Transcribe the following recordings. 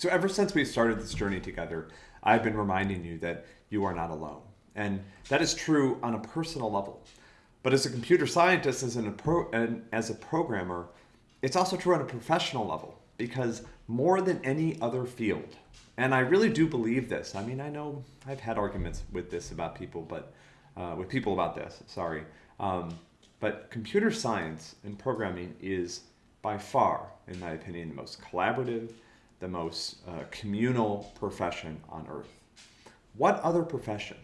So ever since we started this journey together, I've been reminding you that you are not alone. And that is true on a personal level. But as a computer scientist, as, an, as a programmer, it's also true on a professional level because more than any other field, and I really do believe this. I mean, I know I've had arguments with this about people, but uh, with people about this, sorry. Um, but computer science and programming is by far, in my opinion, the most collaborative, the most uh, communal profession on earth. What other profession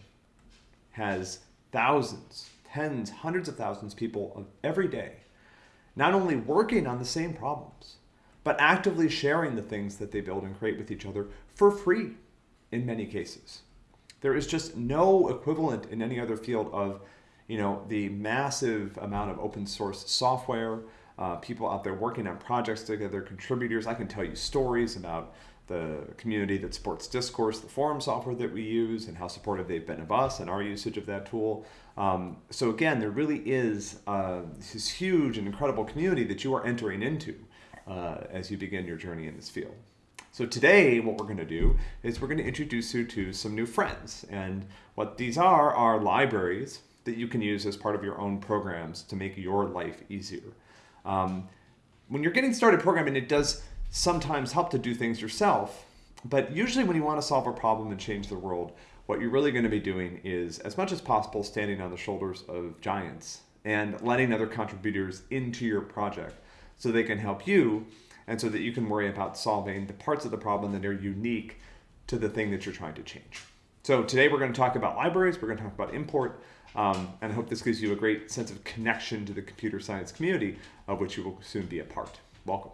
has thousands, tens, hundreds of thousands of people every day not only working on the same problems, but actively sharing the things that they build and create with each other for free in many cases. There is just no equivalent in any other field of you know, the massive amount of open source software, uh, people out there working on projects together, contributors. I can tell you stories about the community that supports Discourse, the forum software that we use, and how supportive they've been of us and our usage of that tool. Um, so again, there really is uh, this huge and incredible community that you are entering into uh, as you begin your journey in this field. So today, what we're going to do is we're going to introduce you to some new friends. And what these are are libraries that you can use as part of your own programs to make your life easier. Um, when you're getting started programming, it does sometimes help to do things yourself, but usually when you want to solve a problem and change the world, what you're really going to be doing is, as much as possible, standing on the shoulders of giants and letting other contributors into your project so they can help you and so that you can worry about solving the parts of the problem that are unique to the thing that you're trying to change. So today we're going to talk about libraries, we're going to talk about import, um, and I hope this gives you a great sense of connection to the computer science community of which you will soon be a part. Welcome.